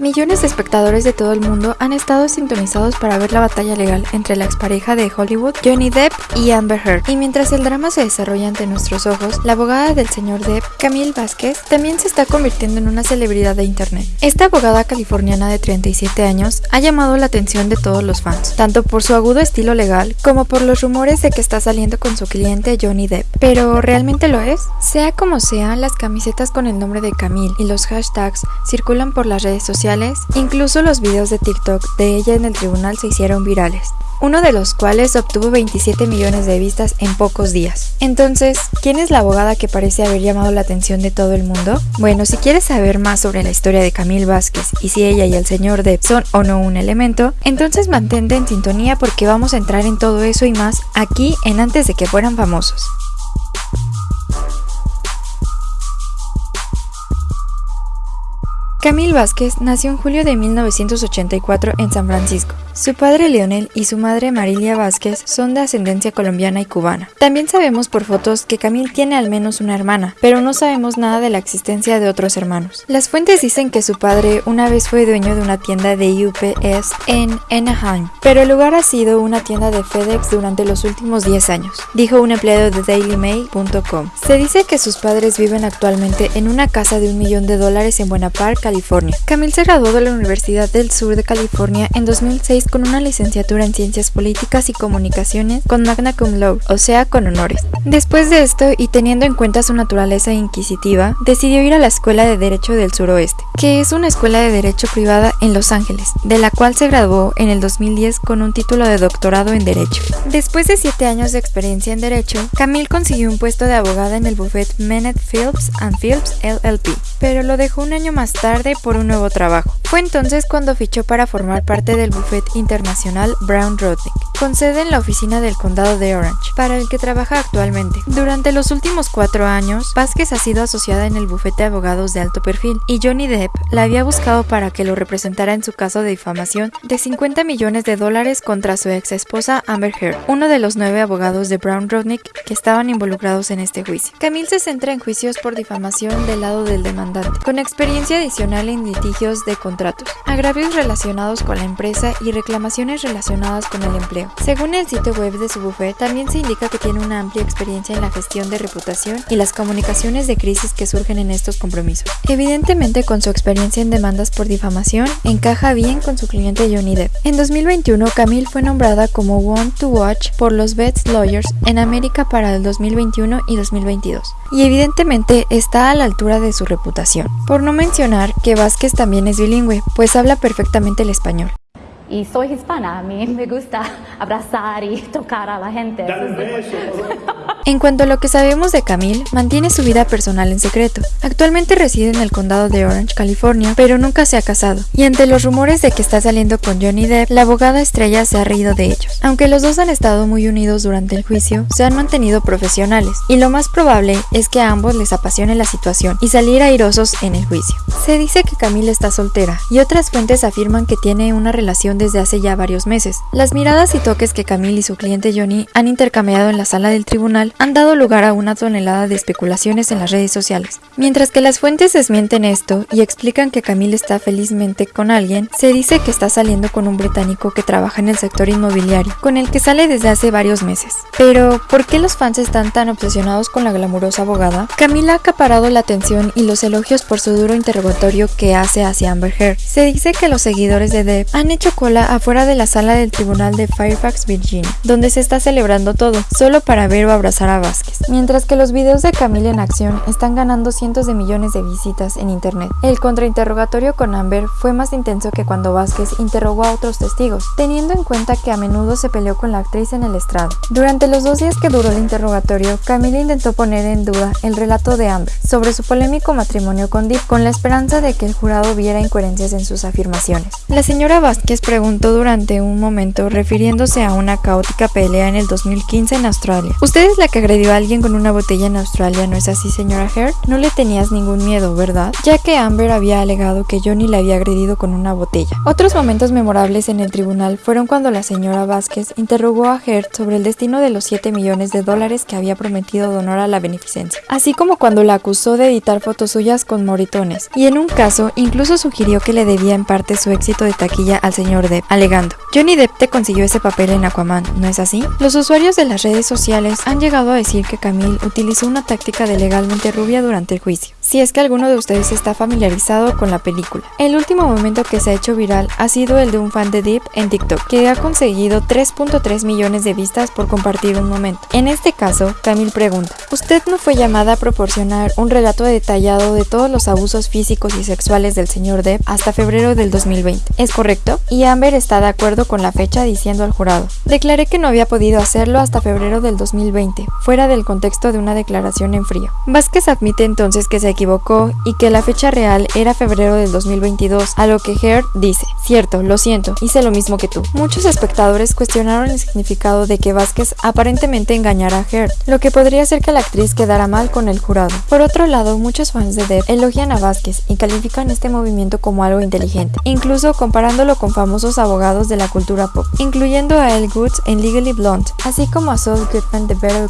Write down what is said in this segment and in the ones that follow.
Millones de espectadores de todo el mundo han estado sintonizados para ver la batalla legal entre la expareja de Hollywood, Johnny Depp y Amber Heard. Y mientras el drama se desarrolla ante nuestros ojos, la abogada del señor Depp, Camille Vázquez, también se está convirtiendo en una celebridad de internet. Esta abogada californiana de 37 años ha llamado la atención de todos los fans, tanto por su agudo estilo legal como por los rumores de que está saliendo con su cliente Johnny Depp. Pero ¿realmente lo es? Sea como sea, las camisetas con el nombre de Camille y los hashtags circulan por las redes sociales incluso los videos de TikTok de ella en el tribunal se hicieron virales, uno de los cuales obtuvo 27 millones de vistas en pocos días. Entonces, ¿quién es la abogada que parece haber llamado la atención de todo el mundo? Bueno, si quieres saber más sobre la historia de Camille Vázquez y si ella y el señor Depp son o no un elemento, entonces mantente en sintonía porque vamos a entrar en todo eso y más aquí en Antes de que fueran famosos. Camille Vázquez nació en julio de 1984 en San Francisco. Su padre Leonel y su madre Marilia Vázquez son de ascendencia colombiana y cubana. También sabemos por fotos que Camille tiene al menos una hermana, pero no sabemos nada de la existencia de otros hermanos. Las fuentes dicen que su padre una vez fue dueño de una tienda de UPS en Anaheim, pero el lugar ha sido una tienda de FedEx durante los últimos 10 años, dijo un empleado de DailyMail.com. Se dice que sus padres viven actualmente en una casa de un millón de dólares en Buena Park, California. Camille se graduó de la Universidad del Sur de California en 2006 con una licenciatura en Ciencias Políticas y Comunicaciones con magna cum laude, o sea, con honores. Después de esto, y teniendo en cuenta su naturaleza inquisitiva, decidió ir a la Escuela de Derecho del Suroeste, que es una escuela de derecho privada en Los Ángeles, de la cual se graduó en el 2010 con un título de doctorado en Derecho. Después de siete años de experiencia en Derecho, Camille consiguió un puesto de abogada en el buffet Menet Phillips and Phillips LLP, pero lo dejó un año más tarde por un nuevo trabajo. Fue entonces cuando fichó para formar parte del buffet internacional Brown Rodnick, con sede en la oficina del condado de Orange, para el que trabaja actualmente. Durante los últimos cuatro años, Vázquez ha sido asociada en el bufete de abogados de alto perfil, y Johnny Depp la había buscado para que lo representara en su caso de difamación de 50 millones de dólares contra su ex esposa Amber Heard, uno de los nueve abogados de Brown Rodnick que estaban involucrados en este juicio. Camille se centra en juicios por difamación del lado del demandante, con experiencia adicional en litigios de contratos, agravios relacionados con la empresa y reclamaciones relacionadas con el empleo. Según el sitio web de su bufete, también se indica que tiene una amplia experiencia en la gestión de reputación y las comunicaciones de crisis que surgen en estos compromisos. Evidentemente, con su experiencia en demandas por difamación, encaja bien con su cliente Johnny Depp. En 2021, Camille fue nombrada como One to Watch por los Best Lawyers en América para el 2021 y 2022, y evidentemente está a la altura de su reputación. Por no mencionar que Vázquez también es bilingüe, pues habla perfectamente el español. Y soy hispana, a mí me gusta abrazar y tocar a la gente. En cuanto a lo que sabemos de Camille, mantiene su vida personal en secreto. Actualmente reside en el condado de Orange, California, pero nunca se ha casado. Y ante los rumores de que está saliendo con Johnny Depp, la abogada estrella se ha reído de ellos. Aunque los dos han estado muy unidos durante el juicio, se han mantenido profesionales. Y lo más probable es que a ambos les apasione la situación y salir airosos en el juicio. Se dice que Camille está soltera y otras fuentes afirman que tiene una relación desde hace ya varios meses. Las miradas y toques que Camille y su cliente Johnny han intercambiado en la sala del tribunal han dado lugar a una tonelada de especulaciones en las redes sociales. Mientras que las fuentes desmienten esto y explican que Camille está felizmente con alguien, se dice que está saliendo con un británico que trabaja en el sector inmobiliario, con el que sale desde hace varios meses. Pero, ¿por qué los fans están tan obsesionados con la glamurosa abogada? Camila ha acaparado la atención y los elogios por su duro interrogatorio que hace hacia Amber Heard. Se dice que los seguidores de Depp han hecho cola afuera de la sala del tribunal de Fairfax, Virginia, donde se está celebrando todo, solo para ver o abrazar a Vázquez. Mientras que los videos de Camila en acción están ganando cientos de millones de visitas en internet. El contrainterrogatorio con Amber fue más intenso que cuando Vázquez interrogó a otros testigos, teniendo en cuenta que a menudo se peleó con la actriz en el estrado. Durante los dos días que duró el interrogatorio, Camila intentó poner en duda el relato de Amber sobre su polémico matrimonio con Deep, con la esperanza de que el jurado viera incoherencias en sus afirmaciones. La señora Vázquez preguntó durante un momento refiriéndose a una caótica pelea en el 2015 en Australia. Usted es la que agredió a alguien con una botella en Australia, ¿no es así, señora Heard? No le tenías ningún miedo, ¿verdad? Ya que Amber había alegado que Johnny le había agredido con una botella. Otros momentos memorables en el tribunal fueron cuando la señora Vázquez interrogó a Heard sobre el destino de los 7 millones de dólares que había prometido donar a la beneficencia, así como cuando la acusó de editar fotos suyas con moritones, y en un caso incluso sugirió que le debía en parte su éxito de taquilla al señor Depp, alegando, Johnny Depp te consiguió ese papel en Aquaman, ¿no es así? Los usuarios de las redes sociales han llegado a decir que Camille utilizó una táctica de legalmente rubia durante el juicio si es que alguno de ustedes está familiarizado con la película. El último momento que se ha hecho viral ha sido el de un fan de Deep en TikTok, que ha conseguido 3.3 millones de vistas por compartir un momento. En este caso, Camille pregunta, ¿usted no fue llamada a proporcionar un relato detallado de todos los abusos físicos y sexuales del señor Depp hasta febrero del 2020? ¿Es correcto? Y Amber está de acuerdo con la fecha diciendo al jurado, declaré que no había podido hacerlo hasta febrero del 2020, fuera del contexto de una declaración en frío. Vázquez admite entonces que se equivocó y que la fecha real era febrero del 2022, a lo que Heard dice, cierto, lo siento, hice lo mismo que tú. Muchos espectadores cuestionaron el significado de que Vázquez aparentemente engañara a Heard, lo que podría hacer que la actriz quedara mal con el jurado. Por otro lado, muchos fans de Depp elogian a Vázquez y califican este movimiento como algo inteligente, incluso comparándolo con famosos abogados de la cultura pop, incluyendo a Elle Woods en Legally Blonde, así como a Saul Goodman de Better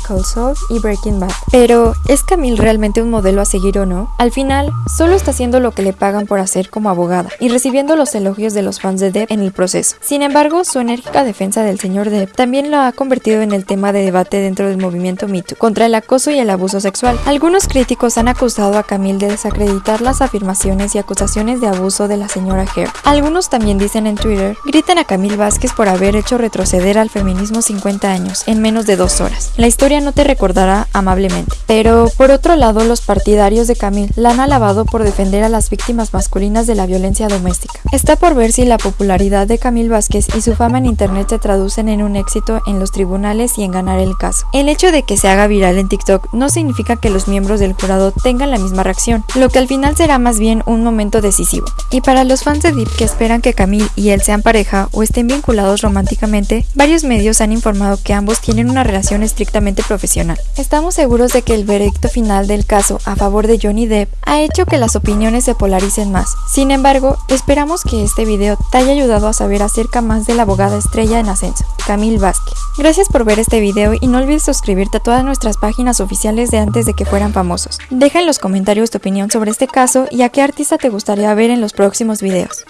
Y Breaking Bad. Pero, ¿es Camille realmente un modelo a seguir o no? Al final, solo está haciendo lo que le pagan por hacer como abogada y recibiendo los elogios de los fans de Depp en el proceso. Sin embargo, su enérgica defensa del señor Depp también lo ha convertido en el tema de debate dentro del movimiento MeToo contra el acoso y el abuso sexual. Algunos críticos han acusado a Camille de desacreditar las afirmaciones y acusaciones de abuso de la señora Heard. Algunos también dicen en Twitter, gritan a Camille Vázquez por haber hecho retroceder al feminismo 50 años en menos de dos horas. La historia no te recordará amablemente. Pero por otro lado, los partidarios de Camille la han alabado por defender a las víctimas masculinas de la violencia doméstica. Está por ver si la popularidad de Camille Vázquez y su fama en internet se traducen en un éxito en los tribunales y en ganar el caso. El hecho de que se haga viral en TikTok no significa que los miembros del jurado tengan la misma reacción, lo que al final será más bien un momento decisivo. Y para los fans de Deep que esperan que Camille y él sean pareja o estén vinculados románticamente, varios medios han informado que ambos tienen una relación estrictamente profesional. Estamos seguros de que el veredicto final del caso a favor de Johnny Depp ha hecho que las opiniones se polaricen más. Sin embargo, esperamos que este video te haya ayudado a saber acerca más de la abogada estrella en ascenso, Camille Vázquez. Gracias por ver este video y no olvides suscribirte a todas nuestras páginas oficiales de antes de que fueran famosos. Deja en los comentarios tu opinión sobre este caso y a qué artista te gustaría ver en los próximos videos.